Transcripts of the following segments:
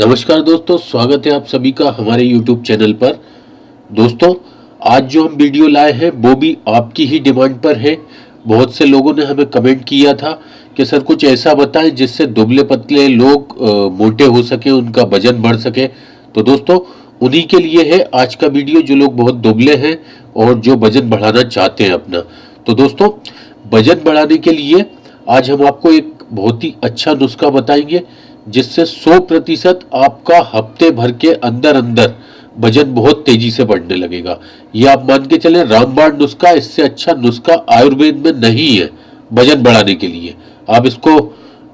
नमस्कार दोस्तों स्वागत है आप सभी का हमारे YouTube चैनल पर। दोस्तों आज जो हम वीडियो लाए हैं वो भी आपकी ही डिमांड पर है। बहुत से लोगों ने हमें कमेंट किया था कि सर कुछ ऐसा बताएँ जिससे दुबले पतले लोग अ, मोटे हो सके उनका वज़न बढ़ सके। तो दोस्तों उन्हीं के लिए है आज का वीडियो जो लोग बहुत दुबले हैं और जो वज़न बढ़ाना चाहते हैं अपना। तो दोस्तों वज़न बढ़ाने के लिए आज हम आपको एक बहुत ही अच्छा नुस्खा बताएँगे जिससे 100 प्रतिशत आपका हफ़्ते भर के अंदर अंदर वज़न बहुत तेज़ी से बढ़ने लगेगा। ये आप मान के चले, रामबाण नुस्खा इससे अच्छा नुस्खा आयुर्वेद में नहीं है, वज़न बढ़ाने के लिए। आप इसको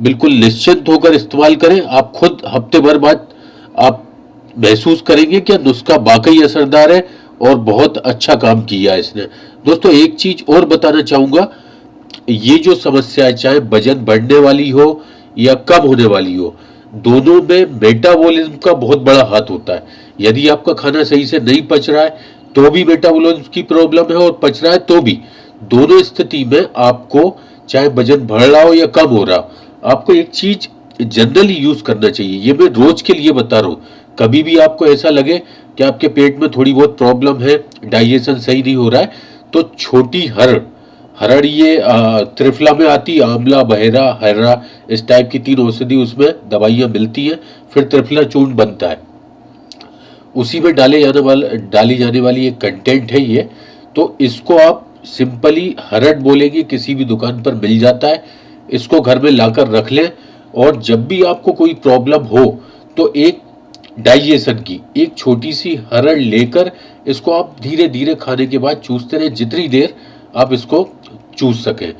बिल्कुल निश्चिंत होकर इस्तेमाल करें। आप खुद हफ़्ते भर बाद आप महसूस करेंगे कि नुस्खा वाकई असरदार है और बहुत अच्छा काम किया इसने। दोस्तों, एक चीज़ और बताना चाहूँगा। ये जो समस्या है, चाहे वज़न बढ़ने वाली हो या कम होने वाली हो? दोनों में मेटाबॉलिज्म का बहुत बड़ा हाथ होता है। यदि आपका खाना सही से नहीं पच रहा है तो भी मेटाबॉलिज्म की प्रॉब्लम है और पच रहा है तो भी। दोनों स्थिति में आपको चाहे वज़न बढ़ रहा हो या कम हो रहा हो, आपको एक चीज़ जनरली यूज़ करना चाहिए। ये मैं रोज के लिए बता रहा हूँ। कभी भी आपको ऐसा लगे कि आपके पेट में थोड़ी बहुत प्रॉब्लम है डाइजेशन सही नहीं हो रहा है तो छोटी हरड़ हरड़ ये त्रिफला में आती आंवला, बहेरा, हर्रा, इस टाइप की तीन औषधि उसमें दवाइयाँ मिलती हैं, फिर त्रिफला चूर्ण बनता है। उसी में डाले जाने वाला, डाली जाने वाली एक कंटेंट है ये तो इसको आप सिंपली हरड़ बोलेंगे किसी भी दुकान पर मिल जाता है, इसको घर में लाकर रख लें, और जब भी आपको कोई प्रॉब्लम हो तो एक डाइजेशन की, एक छोटी सी हरड़ लेकर इसको आप धीरे धीरे खाने के बाद चूसते रहें, जितनी देर आप इसको चूस सकें।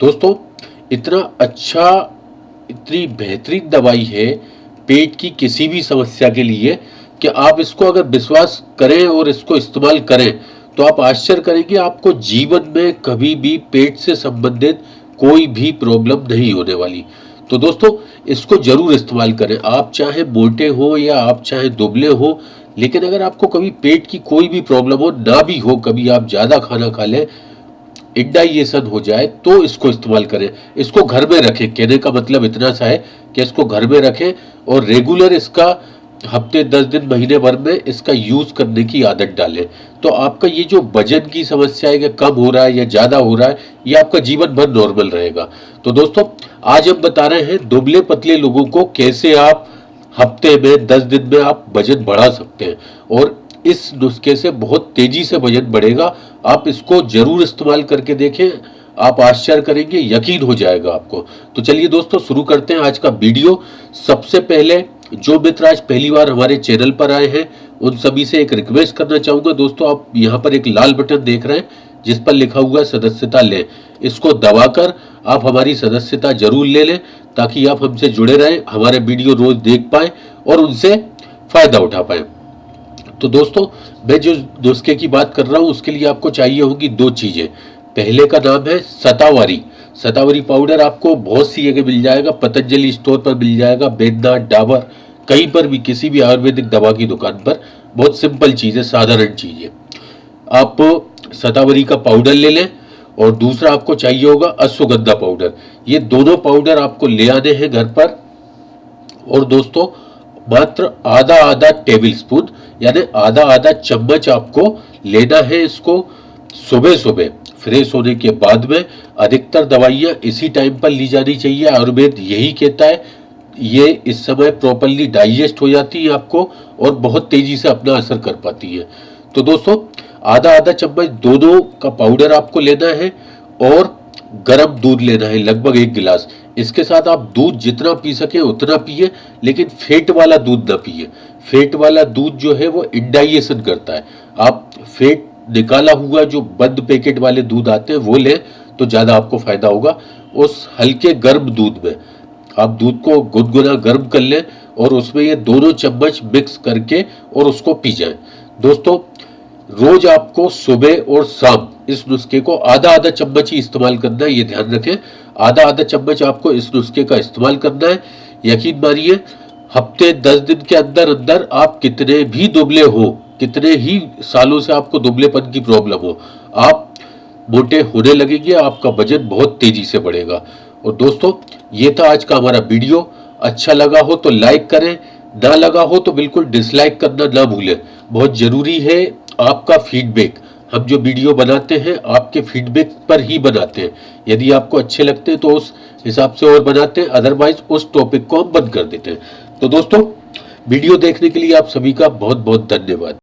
दोस्तों, इतना अच्छा इतनी बेहतरीन दवाई है पेट की किसी भी समस्या के लिए कि आप इसको अगर विश्वास करें और इसको इस्तेमाल करें तो आप आश्चर्य करेंगे, आपको जीवन में कभी भी पेट से संबंधित कोई भी प्रॉब्लम नहीं होने वाली। तो दोस्तों, इसको ज़रूर इस्तेमाल करें। आप चाहे मोटे हो या आप चाहे दुबले हो, लेकिन अगर आपको कभी पेट की कोई भी प्रॉब्लम हो, ना भी हो, कभी आप ज़्यादा खाना खा लें इंडाइजेशन हो जाए तो इसको इस्तेमाल करें। इसको घर में रखें। कहने का मतलब इतना सा है कि इसको घर में रखें और रेगुलर इसका हफ़्ते दस दिन, महीने भर में इसका यूज़ करने की आदत डालें। तो आपका ये जो वज़न की समस्या है कि कम हो रहा है या ज़्यादा हो रहा है, ये आपका जीवन भर नॉर्मल रहेगा। तो दोस्तों, आज हम बता रहे हैं दुबले पतले लोगों को कैसे आप हफ़्ते में, दस दिन में आप वज़न बढ़ा सकते हैं। और इस नुस्खे से बहुत तेज़ी से वज़न बढ़ेगा। आप इसको ज़रूर इस्तेमाल करके देखें। आप आश्चर्य करेंगे, यकीन हो जाएगा आपको। तो चलिए दोस्तों, शुरू करते हैं आज का वीडियो। सबसे पहले, जो मित्र आज पहली बार हमारे चैनल पर आए हैं, उन सभी से एक रिक्वेस्ट करना चाहूँगा। दोस्तों, आप यहाँ पर एक लाल बटन देख रहे हैं, जिस पर लिखा हुआ सदस्यता लें। इसको दबाकर आप हमारी सदस्यता ज़रूर ले लें, ताकि आप हमसे जुड़े रहें, हमारे वीडियो रोज देख पाए और उनसे फ़ायदा उठा पाए। तो दोस्तों, मैं जो नुस्खे की बात कर रहा हूँ, उसके लिए आपको चाहिए होगी दो चीज़ें। पहले का नाम है सतावरी। सतावरी पाउडर आपको बहुत सी जगह मिल जाएगा, पतंजलि स्टोर पर मिल जाएगा बैद्यनाथ डाबर, कहीं पर भी, किसी भी आयुर्वेदिक दवा की दुकान पर। बहुत सिंपल चीज़ है, साधारण चीज़ है। आप सतावरी का पाउडर ले लें, और दूसरा आपको चाहिए होगा अश्वगंधा पाउडर। ये दोनों पाउडर आपको ले आने हैं घर पर। और दोस्तों, मात्र आधा आधा टेबल स्पून यानी आधा आधा चम्मच आपको लेना है इसको सुबह सुबह। फ्रेश होने के बाद में अधिकतर दवाइयाँ इसी टाइम पर ली जानी चाहिए। आयुर्वेद यही कहता है, ये इस समय प्रॉपरली डाइजेस्ट हो जाती है आपको और बहुत तेज़ी से अपना असर कर पाती है। तो दोस्तों, आधा आधा चम्मच दोनों का पाउडर आपको लेना है और गर्म दूध लेना है, लगभग एक गिलास। इसके साथ आप दूध जितना पी सके उतना पिए, लेकिन फेट वाला दूध ना पिए। फेट वाला दूध जो है, वो इंडाइजेशन करता है। आप फेट निकाला हुआ जो बंद पैकेट वाले दूध आते हैं, वो लें तो ज़्यादा आपको फ़ायदा होगा। उस हल्के गर्म दूध में आप दूध को गुनगुना गर्म कर लें और उसमें ये दोनों चम्मच मिक्स करके और उसको पी जाएँ। दोस्तों रोज आपको सुबह और शाम इस नुस्खे को आधा आधा चम्मच ही इस्तेमाल करना है, ये ध्यान रखें। आधा आधा चम्मच आपको इस नुस्खे का इस्तेमाल करना है। यकीन मानिए, हफ़्ते दस दिन के अंदर अंदर आप कितने भी दुबले हो, कितने ही सालों से आपको दुबलेपन की प्रॉब्लम हो, आप मोटे होने लगेंगे, आपका वज़न बहुत तेज़ी से बढ़ेगा। और दोस्तों, ये था आज का हमारा वीडियो। अच्छा लगा हो तो लाइक करें, ना लगा हो तो बिल्कुल डिसलाइक करना ना भूलें। बहुत ज़रूरी है आपका फीडबैक हम जो वीडियो बनाते हैं, आपके फीडबैक पर ही बनाते हैं। यदि आपको अच्छे लगते हैं तो उस हिसाब से और बनाते हैं अदरवाइज़ उस टॉपिक को हम बंद कर देते हैं। तो दोस्तों वीडियो देखने के लिए आप सभी का बहुत बहुत धन्यवाद।